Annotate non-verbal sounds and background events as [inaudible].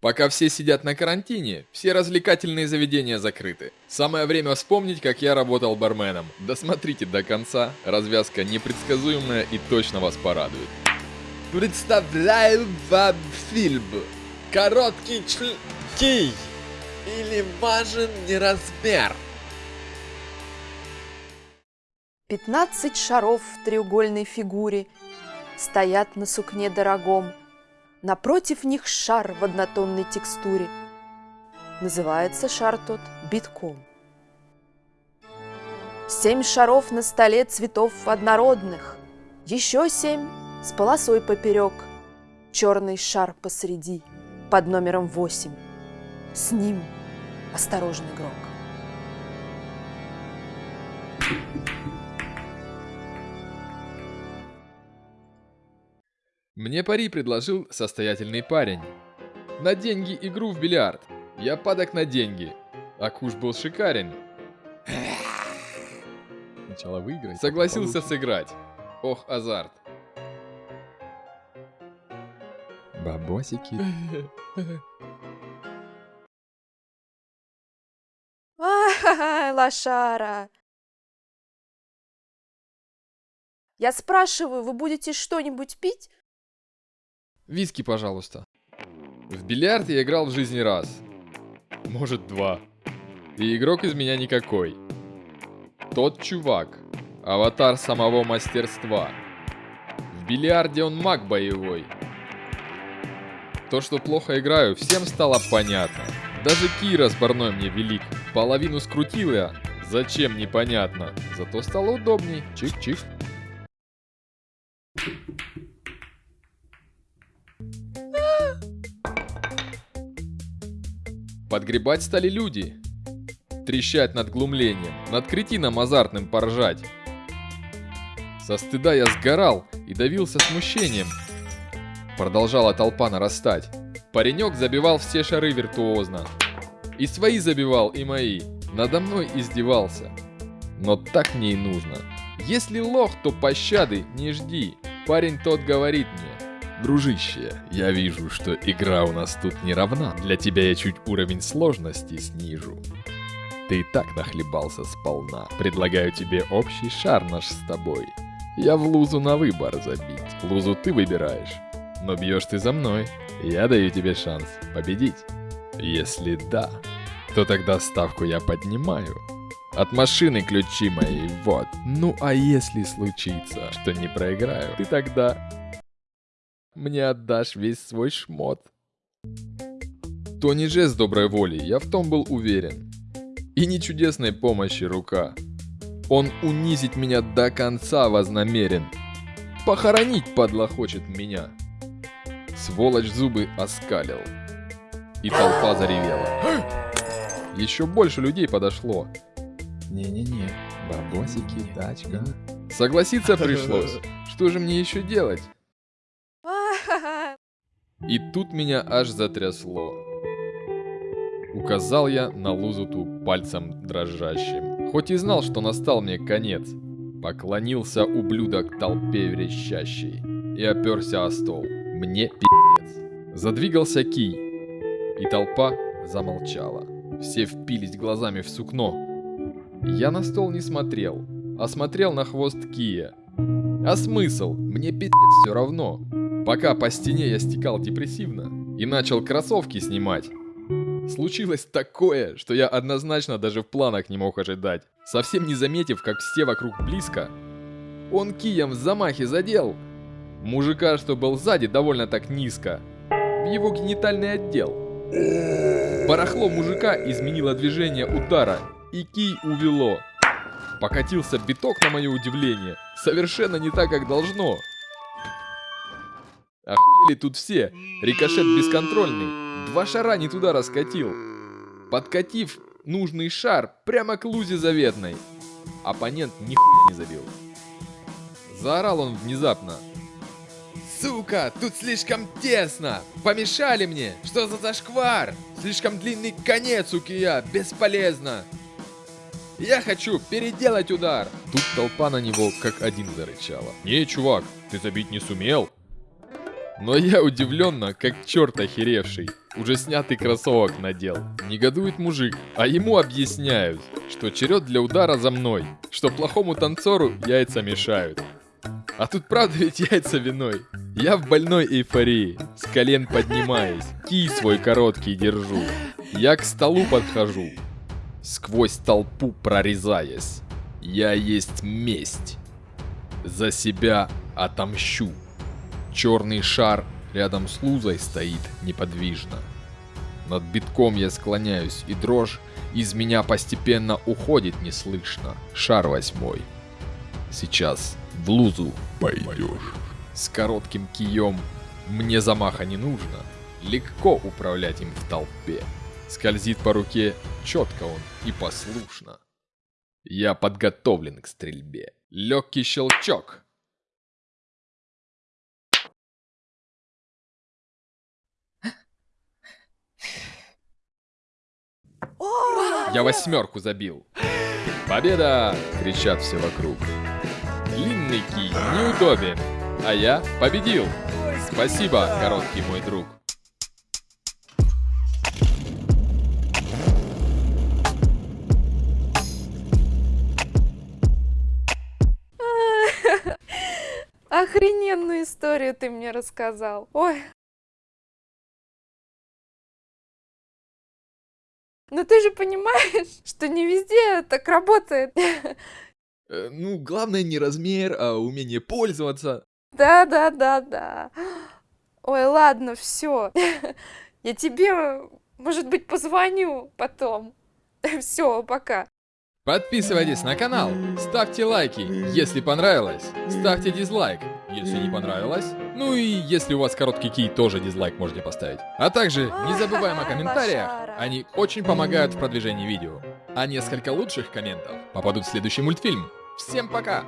Пока все сидят на карантине, все развлекательные заведения закрыты. Самое время вспомнить, как я работал барменом. Досмотрите до конца, развязка непредсказуемая и точно вас порадует. Представляю вам фильм «Короткий члки» или «Важен не размер». 15 шаров в треугольной фигуре Стоят на сукне дорогом. Напротив них шар в однотонной текстуре. Называется шар тот битком. Семь шаров на столе цветов однородных, Еще семь с полосой поперек, Черный шар посреди, под номером восемь. С ним осторожный игрок. Мне пари предложил состоятельный парень. На деньги игру в бильярд. Я падок на деньги. А куш был шикарен. Сначала выиграть. Согласился сыграть. Ох, азарт. Бабосики. [laughs] Ай, лошара! Я спрашиваю, вы будете что-нибудь пить? Виски, пожалуйста. В бильярд я играл в жизни раз. Может, два. И игрок из меня никакой. Тот чувак. Аватар самого мастерства. В бильярде он маг боевой. То, что плохо играю, всем стало понятно. Даже Кира с барной мне велик. Половину скрутил я. Зачем, непонятно. Зато стало удобней. Чик-чик. Подгребать стали люди. Трещать над глумлением, над кретином азартным поржать. Со стыда я сгорал и давился смущением. Продолжала толпа нарастать. Паренек забивал все шары виртуозно. И свои забивал, и мои. Надо мной издевался. Но так мне и нужно. Если лох, то пощады не жди. Парень тот говорит мне. Дружище, я вижу, что игра у нас тут не равна. Для тебя я чуть уровень сложности снижу. Ты и так нахлебался сполна. Предлагаю тебе общий шар наш с тобой. Я в лузу на выбор забить. Лузу ты выбираешь. Но бьешь ты за мной. Я даю тебе шанс победить. Если да, то тогда ставку я поднимаю. От машины ключи мои, вот. Ну а если случится, что не проиграю, ты тогда мне отдашь весь свой шмот. То не жест доброй воли, я в том был уверен. И не чудесной помощи рука. Он унизить меня до конца вознамерен. Похоронить, падла, хочет меня. Сволочь зубы оскалил. И толпа заревела. Еще больше людей подошло. Не-не-не, бабосики, тачка. Согласиться пришлось. [laughs] Что же мне еще делать? И тут меня аж затрясло. Указал я на лузуту пальцем дрожащим. Хоть и знал, что настал мне конец. Поклонился ублюдок толпе верещащей. И оперся о стол. Мне пиздец. Задвигался кий. И толпа замолчала. Все впились глазами в сукно. Я на стол не смотрел, а смотрел на хвост кия. А смысл? Мне пиздец все равно. Пока по стене я стекал депрессивно и начал кроссовки снимать. Случилось такое, что я однозначно даже в планах не мог ожидать. Совсем не заметив, как все вокруг близко. Он кием в замахе задел. Мужика, что был сзади, довольно так низко. В его генитальный отдел. Барахло мужика изменило движение удара, и кий увело. Покатился биток на мое удивление. Совершенно не так, как должно. Охуели тут все. Рикошет бесконтрольный. Два шара не туда раскатил. Подкатив нужный шар прямо к лузе заветной. Оппонент нихуя не забил. Заорал он внезапно. Сука, тут слишком тесно! Помешали мне! Что за зашквар? Слишком длинный конец у кия, бесполезно! Я хочу переделать удар! Тут толпа на него как один зарычала. Не, чувак, ты забить не сумел? Но я удивленно, как черт охеревший. Уже снятый кроссовок надел. Негодует мужик, а ему объясняют, что черед для удара за мной, что плохому танцору яйца мешают. А тут правда ведь яйца виной. Я в больной эйфории, с колен поднимаясь, кий свой короткий держу. Я к столу подхожу, сквозь толпу прорезаясь. Я есть месть. За себя отомщу. Черный шар рядом с лузой стоит неподвижно. Над битком я склоняюсь, и дрожь из меня постепенно уходит неслышно. Шар восьмой. Сейчас в лузу пойдешь. С коротким кием мне замаха не нужно. Легко управлять им в толпе. Скользит по руке четко он и послушно. Я подготовлен к стрельбе. Легкий щелчок. Я восьмерку забил. Победа! Кричат все вокруг. Длинный кий неудобен, а я победил. Спасибо, короткий мой друг. [laughs] Охрененную историю ты мне рассказал. Ой. Но ты же понимаешь, [laughs] что не везде так работает. [laughs] Э, ну, главное не размер, а умение пользоваться. Да, да, да, да. Ой, ладно, все. [laughs] Я тебе, может быть, позвоню потом. Все, пока. Подписывайтесь на канал, ставьте лайки, если понравилось, ставьте дизлайк, если не понравилось. Ну и если у вас короткий кий, тоже дизлайк можете поставить. А также не забываем о комментариях, они очень помогают в продвижении видео. А несколько лучших комментов попадут в следующий мультфильм. Всем пока!